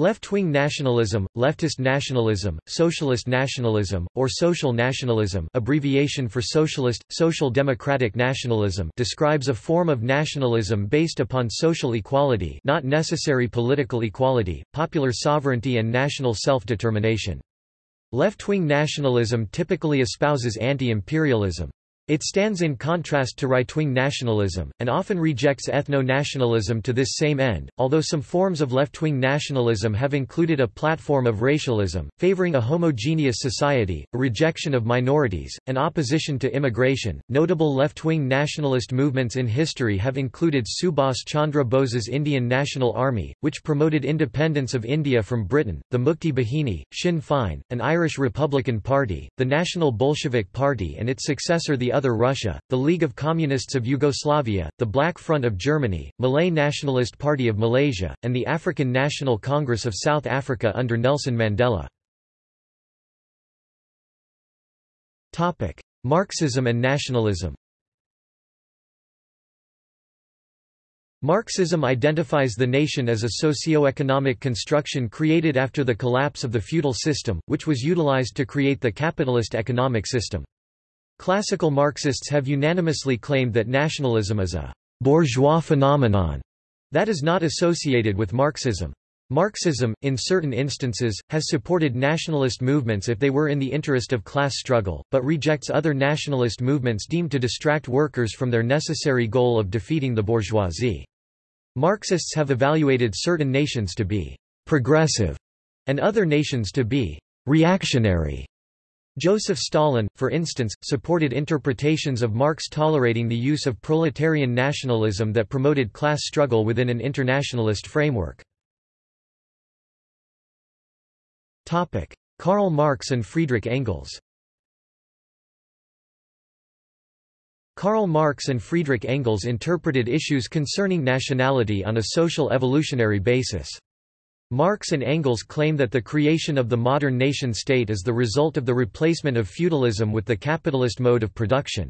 Left-wing nationalism, leftist nationalism, socialist nationalism, or social nationalism abbreviation for socialist, social democratic nationalism describes a form of nationalism based upon social equality not necessary political equality, popular sovereignty and national self-determination. Left-wing nationalism typically espouses anti-imperialism. It stands in contrast to right-wing nationalism, and often rejects ethno-nationalism to this same end, although some forms of left-wing nationalism have included a platform of racialism, favoring a homogeneous society, a rejection of minorities, and opposition to immigration. Notable left-wing nationalist movements in history have included Subhas Chandra Bose's Indian National Army, which promoted independence of India from Britain, the Mukti Bahini, Sinn Féin, an Irish Republican Party, the National Bolshevik Party and its successor the Other Russia, the League of Communists of Yugoslavia, the Black Front of Germany, Malay Nationalist Party of Malaysia, and the African National Congress of South Africa under Nelson Mandela. Marxism and nationalism Marxism identifies the nation as a socio-economic construction created after the collapse of the feudal system, which was utilized to create the capitalist economic system. Classical Marxists have unanimously claimed that nationalism is a bourgeois phenomenon that is not associated with Marxism. Marxism, in certain instances, has supported nationalist movements if they were in the interest of class struggle, but rejects other nationalist movements deemed to distract workers from their necessary goal of defeating the bourgeoisie. Marxists have evaluated certain nations to be progressive and other nations to be reactionary. Joseph Stalin, for instance, supported interpretations of Marx tolerating the use of proletarian nationalism that promoted class struggle within an internationalist framework. Karl Marx and Friedrich Engels Karl Marx and Friedrich Engels interpreted issues concerning nationality on a social evolutionary basis. Marx and Engels claim that the creation of the modern nation-state is the result of the replacement of feudalism with the capitalist mode of production.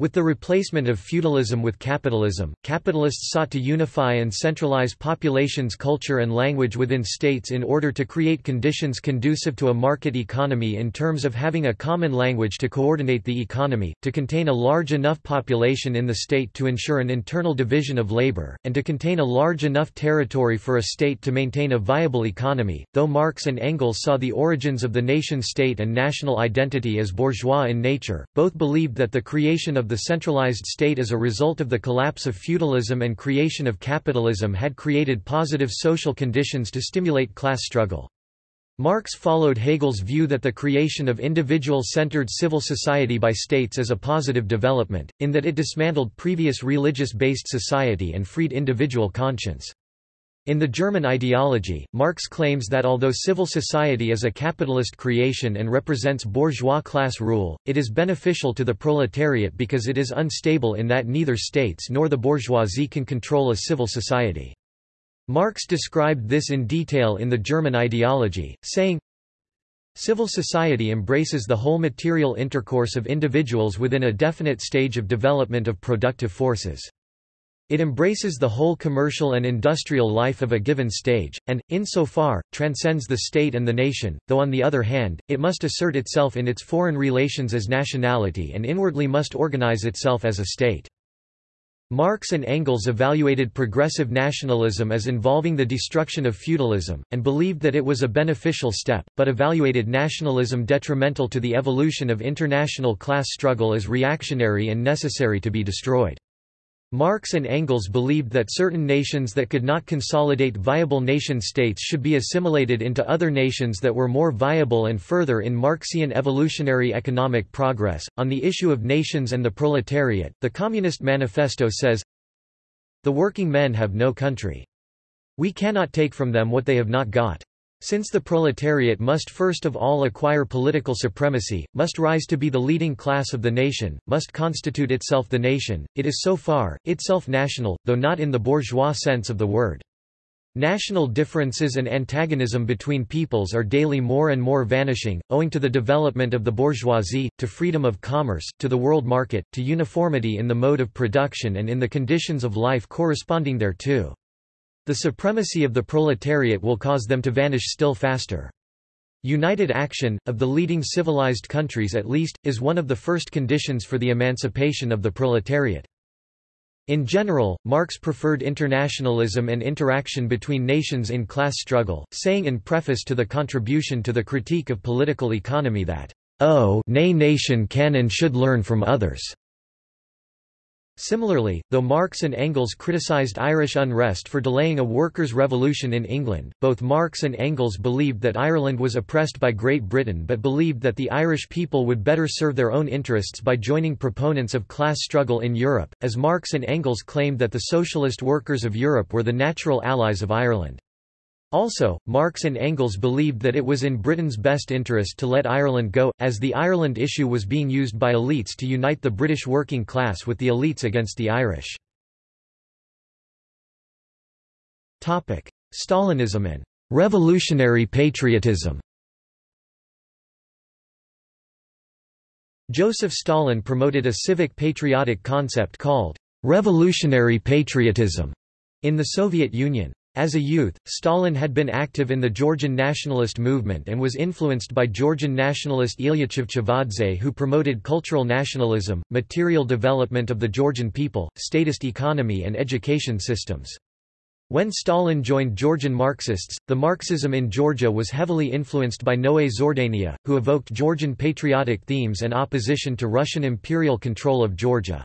With the replacement of feudalism with capitalism, capitalists sought to unify and centralize populations' culture and language within states in order to create conditions conducive to a market economy in terms of having a common language to coordinate the economy, to contain a large enough population in the state to ensure an internal division of labor, and to contain a large enough territory for a state to maintain a viable economy. Though Marx and Engels saw the origins of the nation-state and national identity as bourgeois in nature, both believed that the creation of the centralized state as a result of the collapse of feudalism and creation of capitalism had created positive social conditions to stimulate class struggle. Marx followed Hegel's view that the creation of individual-centered civil society by states is a positive development, in that it dismantled previous religious-based society and freed individual conscience. In the German ideology, Marx claims that although civil society is a capitalist creation and represents bourgeois class rule, it is beneficial to the proletariat because it is unstable in that neither states nor the bourgeoisie can control a civil society. Marx described this in detail in the German ideology, saying, Civil society embraces the whole material intercourse of individuals within a definite stage of development of productive forces. It embraces the whole commercial and industrial life of a given stage, and, in so far, transcends the state and the nation, though on the other hand, it must assert itself in its foreign relations as nationality and inwardly must organize itself as a state. Marx and Engels evaluated progressive nationalism as involving the destruction of feudalism, and believed that it was a beneficial step, but evaluated nationalism detrimental to the evolution of international class struggle as reactionary and necessary to be destroyed. Marx and Engels believed that certain nations that could not consolidate viable nation-states should be assimilated into other nations that were more viable and further in Marxian evolutionary economic progress. On the issue of nations and the proletariat, the Communist Manifesto says, The working men have no country. We cannot take from them what they have not got. Since the proletariat must first of all acquire political supremacy, must rise to be the leading class of the nation, must constitute itself the nation, it is so far, itself national, though not in the bourgeois sense of the word. National differences and antagonism between peoples are daily more and more vanishing, owing to the development of the bourgeoisie, to freedom of commerce, to the world market, to uniformity in the mode of production and in the conditions of life corresponding thereto. The supremacy of the proletariat will cause them to vanish still faster. United action, of the leading civilized countries at least, is one of the first conditions for the emancipation of the proletariat. In general, Marx preferred internationalism and interaction between nations in class struggle, saying in preface to the contribution to the critique of political economy that, "Oh, nay nation can and should learn from others." Similarly, though Marx and Engels criticized Irish unrest for delaying a workers' revolution in England, both Marx and Engels believed that Ireland was oppressed by Great Britain but believed that the Irish people would better serve their own interests by joining proponents of class struggle in Europe, as Marx and Engels claimed that the socialist workers of Europe were the natural allies of Ireland. Also, Marx and Engels believed that it was in Britain's best interest to let Ireland go, as the Ireland issue was being used by elites to unite the British working class with the elites against the Irish. Stalinism and revolutionary patriotism Joseph Stalin promoted a civic patriotic concept called revolutionary patriotism in the Soviet Union. As a youth, Stalin had been active in the Georgian nationalist movement and was influenced by Georgian nationalist Ilya Chavchavadze who promoted cultural nationalism, material development of the Georgian people, statist economy and education systems. When Stalin joined Georgian Marxists, the Marxism in Georgia was heavily influenced by Noé Zhordania, who evoked Georgian patriotic themes and opposition to Russian imperial control of Georgia.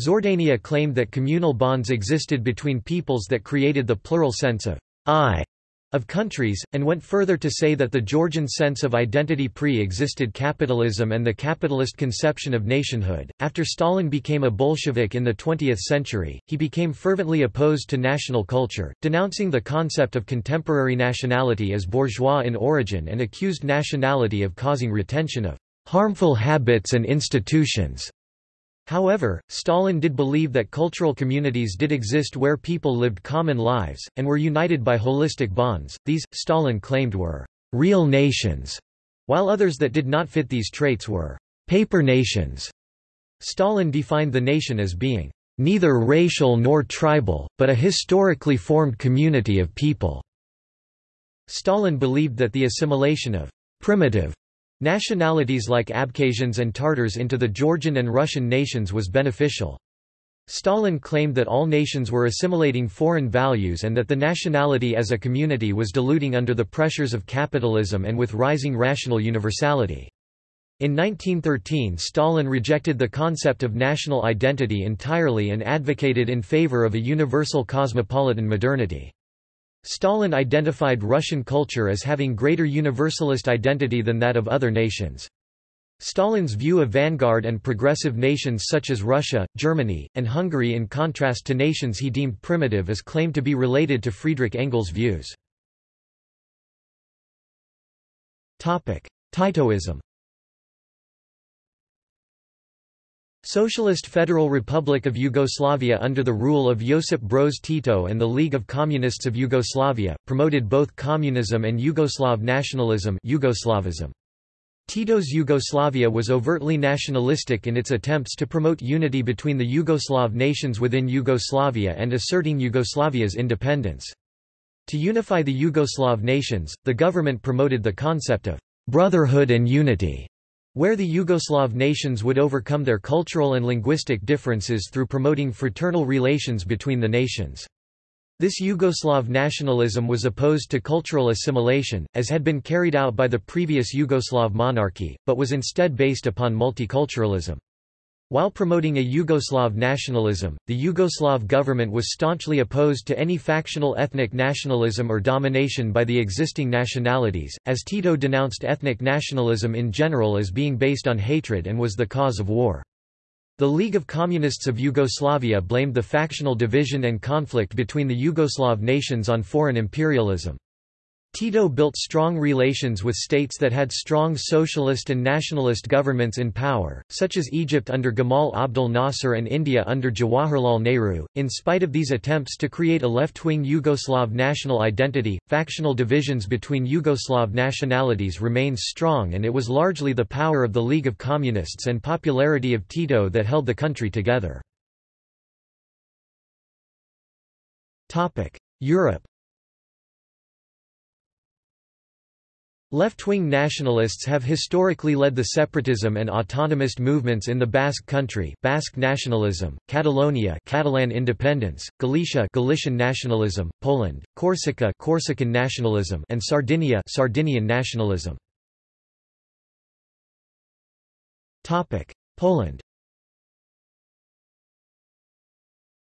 Zhordania claimed that communal bonds existed between peoples that created the plural sense of I of countries, and went further to say that the Georgian sense of identity pre-existed capitalism and the capitalist conception of nationhood. After Stalin became a Bolshevik in the 20th century, he became fervently opposed to national culture, denouncing the concept of contemporary nationality as bourgeois in origin and accused nationality of causing retention of harmful habits and institutions. However, Stalin did believe that cultural communities did exist where people lived common lives, and were united by holistic bonds. These, Stalin claimed were real nations, while others that did not fit these traits were paper nations. Stalin defined the nation as being neither racial nor tribal, but a historically formed community of people. Stalin believed that the assimilation of primitive Nationalities like Abkhazians and Tartars into the Georgian and Russian nations was beneficial. Stalin claimed that all nations were assimilating foreign values and that the nationality as a community was diluting under the pressures of capitalism and with rising rational universality. In 1913 Stalin rejected the concept of national identity entirely and advocated in favor of a universal cosmopolitan modernity. Stalin identified Russian culture as having greater universalist identity than that of other nations. Stalin's view of vanguard and progressive nations such as Russia, Germany, and Hungary in contrast to nations he deemed primitive is claimed to be related to Friedrich Engels' views. Titoism Socialist Federal Republic of Yugoslavia under the rule of Josip Broz Tito and the League of Communists of Yugoslavia, promoted both communism and Yugoslav nationalism Yugoslavism. Tito's Yugoslavia was overtly nationalistic in its attempts to promote unity between the Yugoslav nations within Yugoslavia and asserting Yugoslavia's independence. To unify the Yugoslav nations, the government promoted the concept of brotherhood and unity where the Yugoslav nations would overcome their cultural and linguistic differences through promoting fraternal relations between the nations. This Yugoslav nationalism was opposed to cultural assimilation, as had been carried out by the previous Yugoslav monarchy, but was instead based upon multiculturalism. While promoting a Yugoslav nationalism, the Yugoslav government was staunchly opposed to any factional ethnic nationalism or domination by the existing nationalities, as Tito denounced ethnic nationalism in general as being based on hatred and was the cause of war. The League of Communists of Yugoslavia blamed the factional division and conflict between the Yugoslav nations on foreign imperialism. Tito built strong relations with states that had strong socialist and nationalist governments in power, such as Egypt under Gamal Abdel Nasser and India under Jawaharlal Nehru. In spite of these attempts to create a left wing Yugoslav national identity, factional divisions between Yugoslav nationalities remained strong, and it was largely the power of the League of Communists and popularity of Tito that held the country together. Europe Left-wing nationalists have historically led the separatism and autonomist movements in the Basque Country Basque nationalism, Catalonia Catalan independence, Galicia Galician nationalism, Poland, Corsica Corsican nationalism and Sardinia Sardinian nationalism. Poland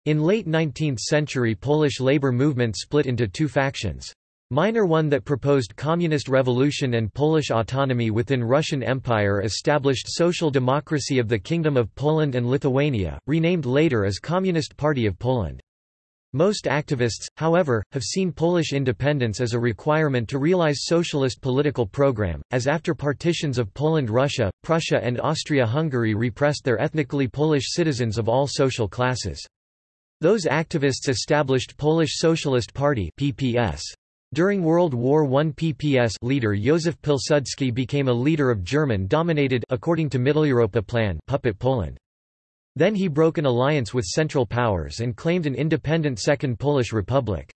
In late 19th century Polish labor movement split into two factions. Minor one that proposed communist revolution and Polish autonomy within Russian Empire established social democracy of the Kingdom of Poland and Lithuania, renamed later as Communist Party of Poland. Most activists, however, have seen Polish independence as a requirement to realize socialist political program, as after partitions of Poland Russia, Prussia and Austria-Hungary repressed their ethnically Polish citizens of all social classes. Those activists established Polish Socialist Party PPS. During World War I PPS leader Józef Pilsudski became a leader of German-dominated according to Mitteleuropa Plan puppet Poland. Then he broke an alliance with Central Powers and claimed an independent Second Polish Republic.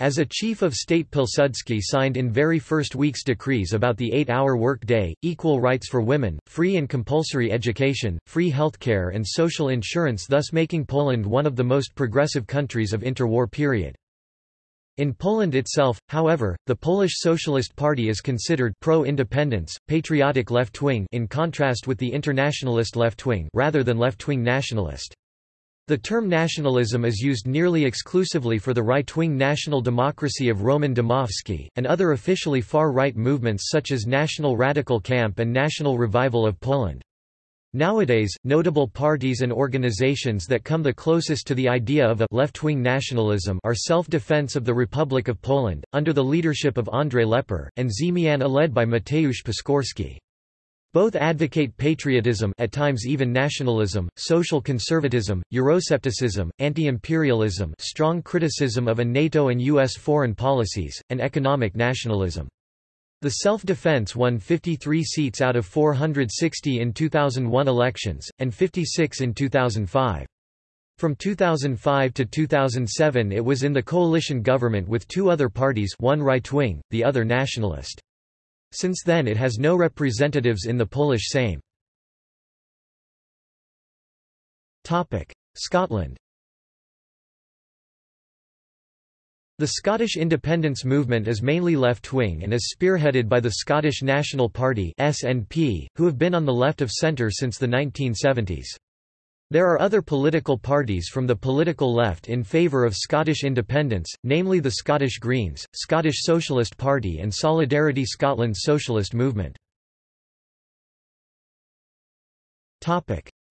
As a chief of state Pilsudski signed in very first week's decrees about the eight-hour work day, equal rights for women, free and compulsory education, free healthcare and social insurance thus making Poland one of the most progressive countries of interwar period. In Poland itself, however, the Polish Socialist Party is considered pro-independence, patriotic left-wing in contrast with the internationalist left-wing rather than left-wing nationalist. The term nationalism is used nearly exclusively for the right-wing national democracy of Roman Dmowski, and other officially far-right movements such as National Radical Camp and National Revival of Poland. Nowadays, notable parties and organizations that come the closest to the idea of a left-wing nationalism are Self-Defense of the Republic of Poland, under the leadership of Andrzej Lepper, and Zmiana led by Mateusz Piskorski. Both advocate patriotism at times even nationalism, social conservatism, Euroscepticism, anti-imperialism strong criticism of a NATO and U.S. foreign policies, and economic nationalism. The self-defense won 53 seats out of 460 in 2001 elections, and 56 in 2005. From 2005 to 2007 it was in the coalition government with two other parties one right-wing, the other nationalist. Since then it has no representatives in the Polish Sejm. Scotland The Scottish independence movement is mainly left-wing and is spearheaded by the Scottish National Party (SNP), who have been on the left of centre since the 1970s. There are other political parties from the political left in favour of Scottish independence, namely the Scottish Greens, Scottish Socialist Party and Solidarity Scotland's socialist movement.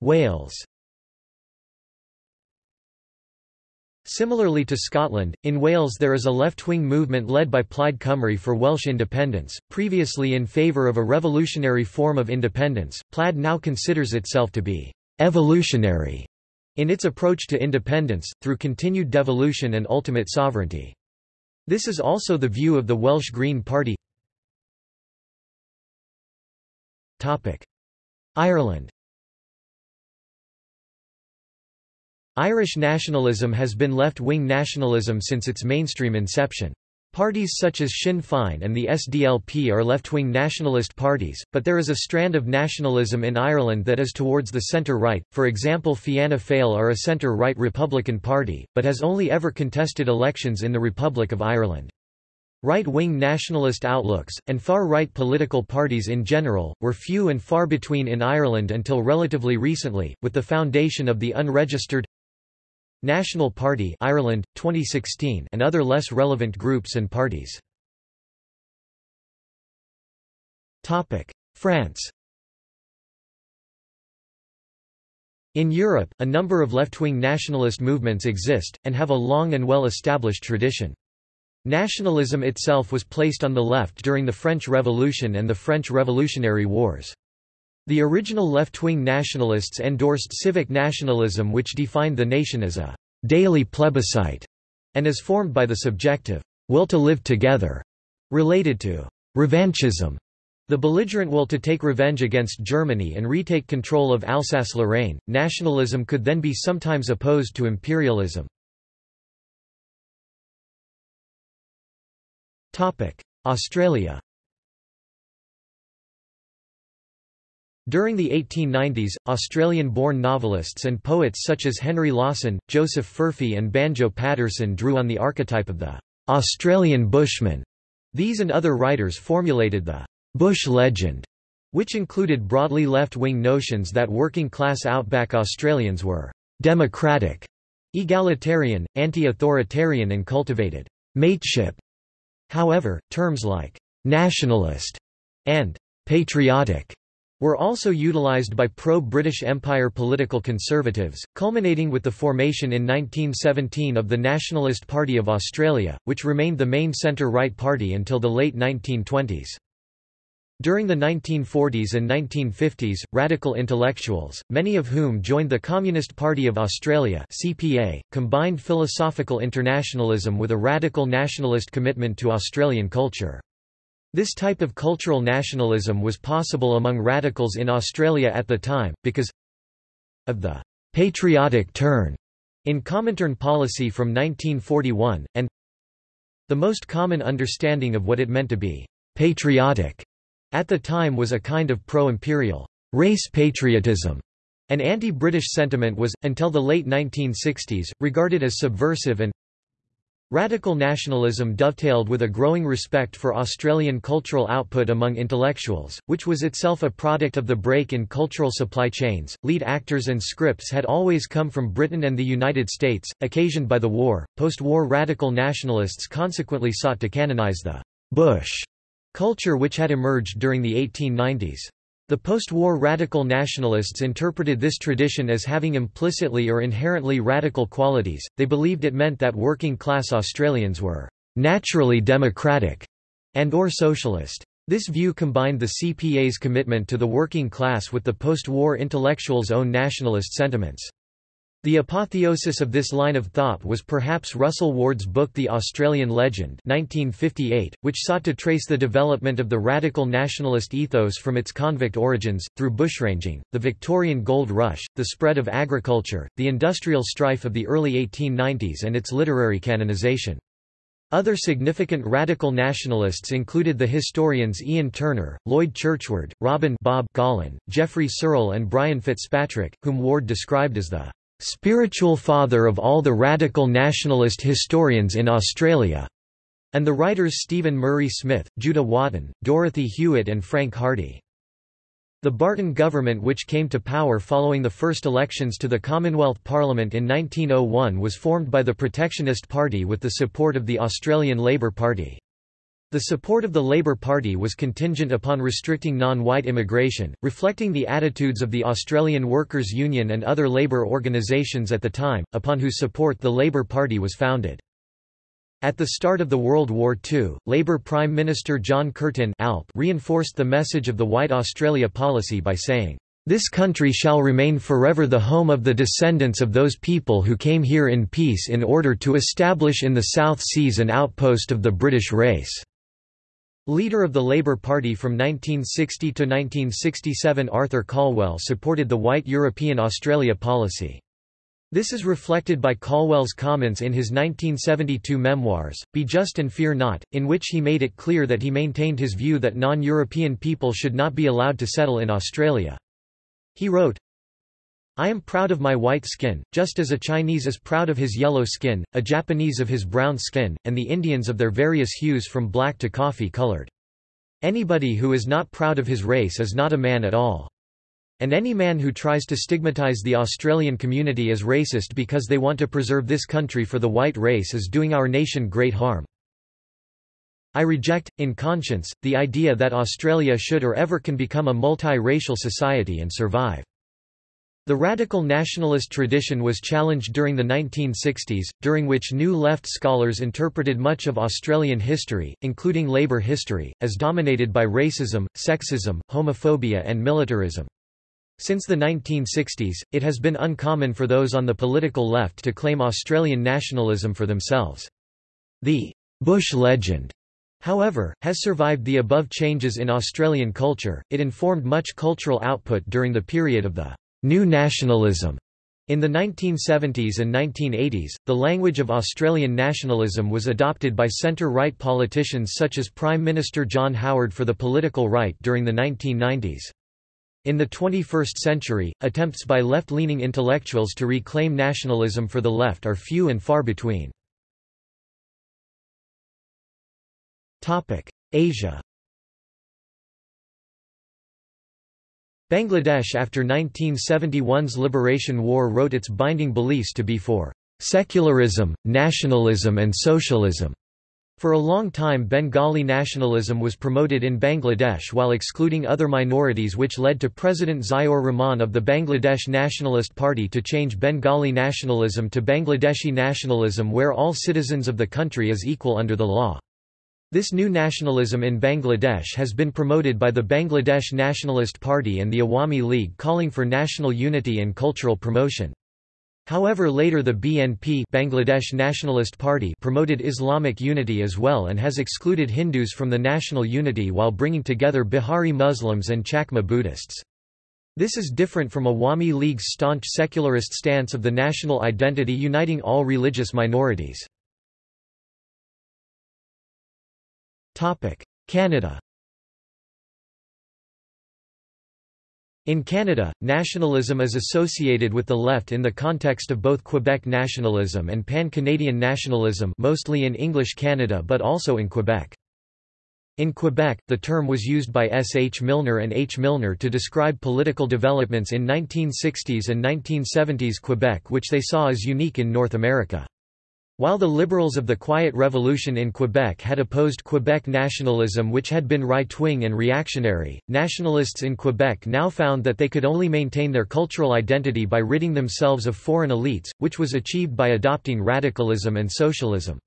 Wales Similarly to Scotland, in Wales there is a left-wing movement led by Plaid Cymru for Welsh independence, previously in favour of a revolutionary form of independence. Plaid now considers itself to be evolutionary in its approach to independence, through continued devolution and ultimate sovereignty. This is also the view of the Welsh Green Party. Ireland Irish nationalism has been left-wing nationalism since its mainstream inception. Parties such as Sinn Féin and the SDLP are left-wing nationalist parties, but there is a strand of nationalism in Ireland that is towards the centre-right, for example Fianna Fáil are a centre-right Republican party, but has only ever contested elections in the Republic of Ireland. Right-wing nationalist outlooks, and far-right political parties in general, were few and far between in Ireland until relatively recently, with the foundation of the unregistered National Party Ireland 2016 and other less relevant groups and parties. France. In Europe, a number of left-wing nationalist movements exist, and have a long and well-established tradition. Nationalism itself was placed on the left during the French Revolution and the French Revolutionary Wars. The original left-wing nationalists endorsed civic nationalism which defined the nation as a «daily plebiscite» and is formed by the subjective «will to live together» related to «revanchism» The belligerent will to take revenge against Germany and retake control of Alsace-Lorraine. Nationalism could then be sometimes opposed to imperialism. Topic: Australia During the 1890s, Australian-born novelists and poets such as Henry Lawson, Joseph Furphy and Banjo Paterson drew on the archetype of the Australian bushman. These and other writers formulated the bush legend, which included broadly left-wing notions that working-class outback Australians were democratic, egalitarian, anti-authoritarian and cultivated mateship. However, terms like nationalist and patriotic were also utilised by pro-British Empire political conservatives, culminating with the formation in 1917 of the Nationalist Party of Australia, which remained the main centre-right party until the late 1920s. During the 1940s and 1950s, radical intellectuals, many of whom joined the Communist Party of Australia (CPA), combined philosophical internationalism with a radical nationalist commitment to Australian culture. This type of cultural nationalism was possible among radicals in Australia at the time, because of the patriotic turn in Comintern policy from 1941, and the most common understanding of what it meant to be patriotic at the time was a kind of pro-imperial race patriotism. An anti-British sentiment was, until the late 1960s, regarded as subversive and Radical nationalism dovetailed with a growing respect for Australian cultural output among intellectuals, which was itself a product of the break in cultural supply chains. Lead actors and scripts had always come from Britain and the United States, occasioned by the war. Post war radical nationalists consequently sought to canonize the Bush culture which had emerged during the 1890s. The post-war radical nationalists interpreted this tradition as having implicitly or inherently radical qualities, they believed it meant that working-class Australians were «naturally democratic» and or socialist. This view combined the CPA's commitment to the working class with the post-war intellectuals' own nationalist sentiments. The apotheosis of this line of thought was perhaps Russell Ward's book The Australian Legend 1958, which sought to trace the development of the radical nationalist ethos from its convict origins, through bushranging, the Victorian gold rush, the spread of agriculture, the industrial strife of the early 1890s and its literary canonization. Other significant radical nationalists included the historians Ian Turner, Lloyd Churchward, Robin Bob Gollan, Geoffrey Serle and Brian Fitzpatrick, whom Ward described as the spiritual father of all the radical nationalist historians in Australia, and the writers Stephen Murray Smith, Judah Waten, Dorothy Hewett and Frank Hardy. The Barton government which came to power following the first elections to the Commonwealth Parliament in 1901 was formed by the Protectionist Party with the support of the Australian Labor Party. The support of the Labour Party was contingent upon restricting non-white immigration, reflecting the attitudes of the Australian Workers' Union and other labour organisations at the time, upon whose support the Labour Party was founded. At the start of the World War II, Labour Prime Minister John Curtin Alp reinforced the message of the White Australia policy by saying, "...this country shall remain forever the home of the descendants of those people who came here in peace in order to establish in the South Seas an outpost of the British race." Leader of the Labour Party from 1960 to 1967 Arthur Calwell supported the White European Australia policy. This is reflected by Calwell's comments in his 1972 memoirs, Be Just and Fear Not, in which he made it clear that he maintained his view that non-European people should not be allowed to settle in Australia. He wrote, I am proud of my white skin, just as a Chinese is proud of his yellow skin, a Japanese of his brown skin, and the Indians of their various hues from black to coffee colored. Anybody who is not proud of his race is not a man at all. And any man who tries to stigmatize the Australian community as racist because they want to preserve this country for the white race is doing our nation great harm. I reject, in conscience, the idea that Australia should or ever can become a multi-racial society and survive. The radical nationalist tradition was challenged during the 1960s, during which New Left scholars interpreted much of Australian history, including labour history, as dominated by racism, sexism, homophobia and militarism. Since the 1960s, it has been uncommon for those on the political left to claim Australian nationalism for themselves. The Bush legend however, has survived the above changes in Australian culture, it informed much cultural output during the period of the New nationalism In the 1970s and 1980s, the language of Australian nationalism was adopted by centre-right politicians such as Prime Minister John Howard for the political right during the 1990s. In the 21st century, attempts by left-leaning intellectuals to reclaim nationalism for the left are few and far between. Asia Bangladesh after 1971's Liberation War wrote its binding beliefs to be for secularism, nationalism and socialism. For a long time Bengali nationalism was promoted in Bangladesh while excluding other minorities which led to President Ziaur Rahman of the Bangladesh Nationalist Party to change Bengali nationalism to Bangladeshi nationalism where all citizens of the country is equal under the law. This new nationalism in Bangladesh has been promoted by the Bangladesh Nationalist Party and the Awami League calling for national unity and cultural promotion. However later the BNP Bangladesh Nationalist Party promoted Islamic unity as well and has excluded Hindus from the national unity while bringing together Bihari Muslims and Chakma Buddhists. This is different from Awami League's staunch secularist stance of the national identity uniting all religious minorities. Canada In Canada, nationalism is associated with the left in the context of both Quebec nationalism and pan-Canadian nationalism mostly in English Canada but also in Quebec. In Quebec, the term was used by S. H. Milner and H. Milner to describe political developments in 1960s and 1970s Quebec which they saw as unique in North America. While the Liberals of the Quiet Revolution in Quebec had opposed Quebec nationalism which had been right-wing and reactionary, nationalists in Quebec now found that they could only maintain their cultural identity by ridding themselves of foreign elites, which was achieved by adopting radicalism and socialism.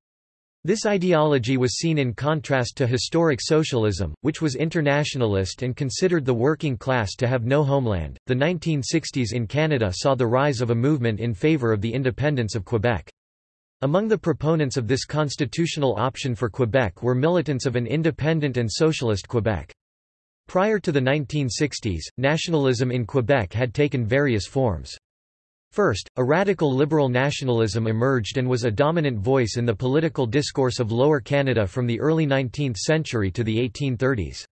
This ideology was seen in contrast to historic socialism, which was internationalist and considered the working class to have no homeland. The 1960s in Canada saw the rise of a movement in favour of the independence of Quebec. Among the proponents of this constitutional option for Quebec were militants of an independent and socialist Quebec. Prior to the 1960s, nationalism in Quebec had taken various forms. First, a radical liberal nationalism emerged and was a dominant voice in the political discourse of Lower Canada from the early 19th century to the 1830s.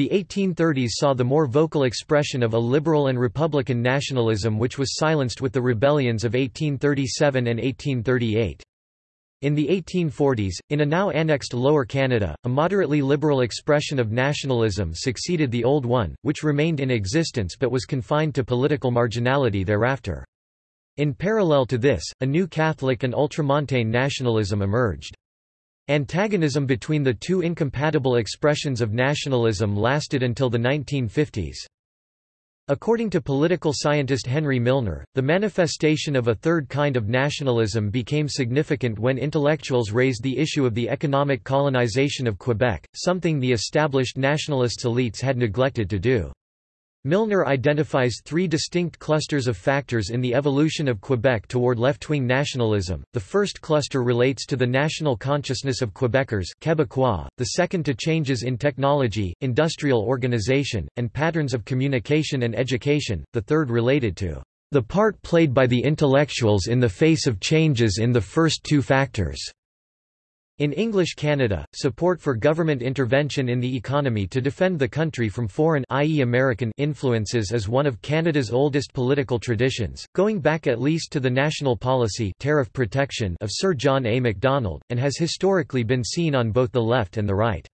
The 1830s saw the more vocal expression of a liberal and republican nationalism which was silenced with the rebellions of 1837 and 1838. In the 1840s, in a now annexed Lower Canada, a moderately liberal expression of nationalism succeeded the old one, which remained in existence but was confined to political marginality thereafter. In parallel to this, a new Catholic and ultramontane nationalism emerged. Antagonism between the two incompatible expressions of nationalism lasted until the 1950s. According to political scientist Henry Milner, the manifestation of a third kind of nationalism became significant when intellectuals raised the issue of the economic colonization of Quebec, something the established nationalist elites had neglected to do. Milner identifies three distinct clusters of factors in the evolution of Quebec toward left-wing nationalism. The first cluster relates to the national consciousness of Quebecers Quebecois, the second to changes in technology, industrial organization, and patterns of communication and education, the third related to the part played by the intellectuals in the face of changes in the first two factors. In English Canada, support for government intervention in the economy to defend the country from foreign i.e. American influences is one of Canada's oldest political traditions, going back at least to the national policy tariff protection of Sir John A. Macdonald, and has historically been seen on both the left and the right.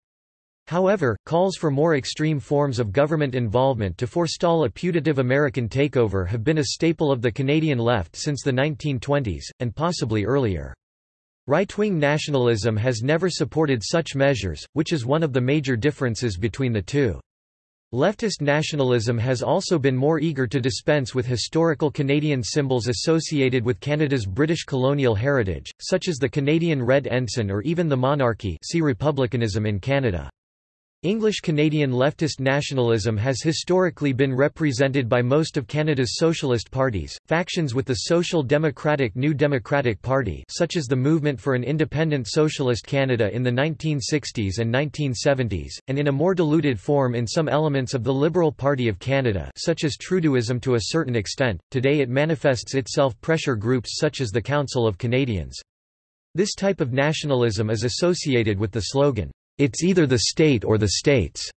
However, calls for more extreme forms of government involvement to forestall a putative American takeover have been a staple of the Canadian left since the 1920s, and possibly earlier. Right-wing nationalism has never supported such measures, which is one of the major differences between the two. Leftist nationalism has also been more eager to dispense with historical Canadian symbols associated with Canada's British colonial heritage, such as the Canadian Red Ensign or even the monarchy see republicanism in Canada. English-Canadian leftist nationalism has historically been represented by most of Canada's socialist parties, factions with the Social Democratic New Democratic Party such as the Movement for an Independent Socialist Canada in the 1960s and 1970s, and in a more diluted form in some elements of the Liberal Party of Canada such as Trudeauism to a certain extent, today it manifests itself pressure groups such as the Council of Canadians. This type of nationalism is associated with the slogan, it's either the state or the states.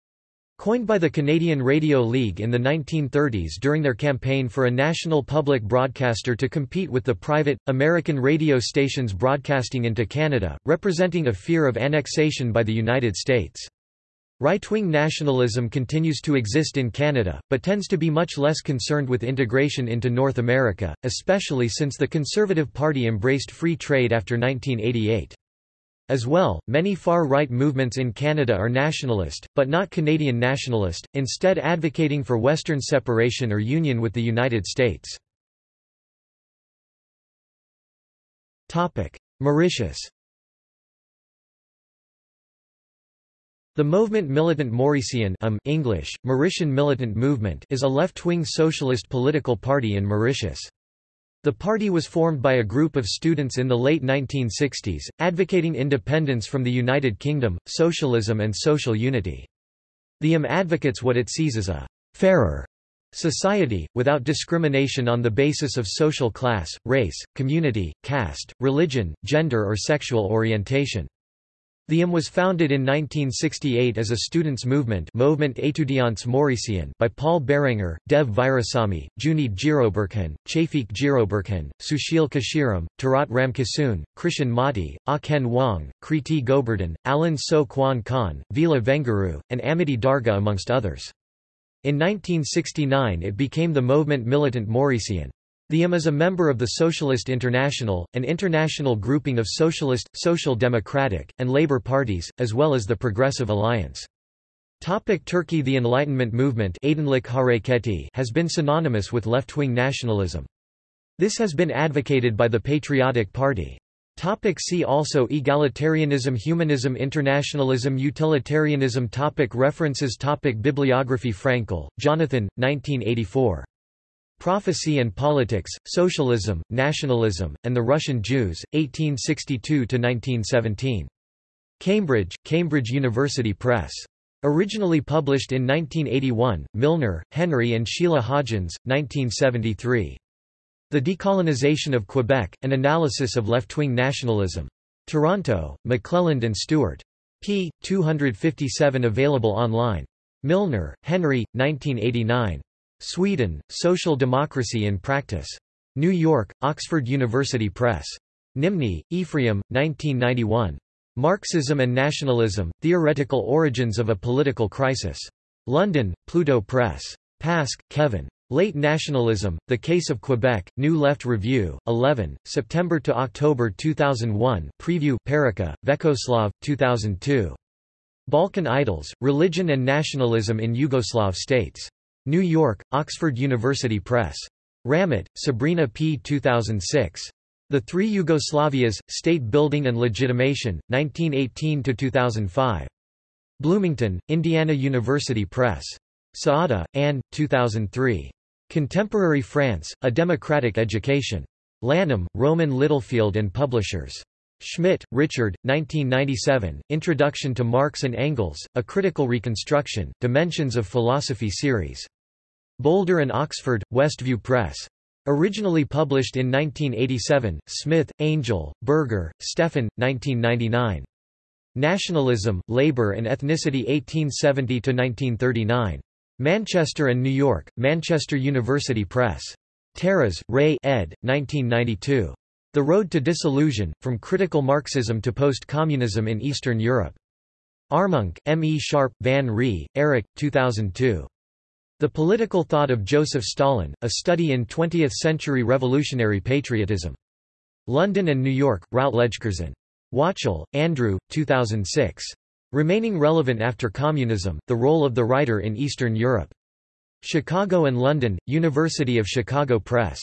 Coined by the Canadian Radio League in the 1930s during their campaign for a national public broadcaster to compete with the private, American radio stations broadcasting into Canada, representing a fear of annexation by the United States. Right-wing nationalism continues to exist in Canada, but tends to be much less concerned with integration into North America, especially since the Conservative Party embraced free trade after 1988. As well, many far-right movements in Canada are nationalist, but not Canadian nationalist, instead advocating for Western separation or union with the United States. Mauritius The Movement Militant Mauricien um, English, Mauritian Militant Movement is a left-wing socialist political party in Mauritius. The party was formed by a group of students in the late 1960s, advocating independence from the United Kingdom, socialism and social unity. The IM advocates what it sees as a «fairer» society, without discrimination on the basis of social class, race, community, caste, religion, gender or sexual orientation. The IM was founded in 1968 as a students' movement Movement Étudiants Mauricien by Paul Berenger, Dev Virahsawmy, Jooneed Jeeroburkhan, Chafik Jiroberkhan, Sushil Kashiram, Tarat Ramkisoon, Krishan Mati, Aken Wang, Kriti Gobardhan, Alan So Kwan Khan, Vila Venguru, and Amity Darga amongst others. In 1969 it became the Movement Militant Mauricien. The IM is a member of the Socialist International, an international grouping of socialist, social democratic, and labor parties, as well as the Progressive Alliance. Topic Turkey The Enlightenment movement has been synonymous with left-wing nationalism. This has been advocated by the Patriotic Party. Topic see also Egalitarianism Humanism Internationalism Utilitarianism topic References topic Bibliography Frankel, Jonathan, 1984. Prophecy and Politics, Socialism, Nationalism, and the Russian Jews, 1862–1917. Cambridge, Cambridge University Press. Originally published in 1981, Milner, Henry and Sheila Hodgins, 1973. The Decolonization of Quebec, An Analysis of Left-Wing Nationalism. Toronto, McClelland and Stewart. p. 257 available online. Milner, Henry, 1989. Sweden, Social Democracy in Practice. New York, Oxford University Press. Nimni, Ephraim, 1991. Marxism and Nationalism, Theoretical Origins of a Political Crisis. London, Pluto Press. Pask, Kevin. Late Nationalism, The Case of Quebec, New Left Review, 11, September to October 2001 Preview Perica, Vekoslav, 2002. Balkan Idols, Religion and Nationalism in Yugoslav States. New York, Oxford University Press. Ramet, Sabrina P. 2006. The Three Yugoslavias, State Building and Legitimation, 1918–2005. Bloomington, Indiana University Press. Saada, Anne, 2003. Contemporary France, A Democratic Education. Lanham, Rowman Littlefield and Publishers. Schmitt, Richard, 1997, Introduction to Marx and Engels, A Critical Reconstruction, Dimensions of Philosophy Series. Boulder and Oxford, Westview Press. Originally published in 1987, Smith, Angel, Berger, Stefan, 1999. Nationalism, Labour and Ethnicity 1870–1939. Manchester and New York, Manchester University Press. Taras, Ray ed. 1992. The Road to Disillusion, From Critical Marxism to Post-Communism in Eastern Europe. Armonk, M. E. Sharpe, Van Ree, Eric, 2002. The Political Thought of Joseph Stalin, A Study in Twentieth-Century Revolutionary Patriotism. London and New York, Routledge-Curzon. Wachtel, Andrew, 2006. Remaining Relevant After Communism, The Role of the Writer in Eastern Europe. Chicago and London, University of Chicago Press.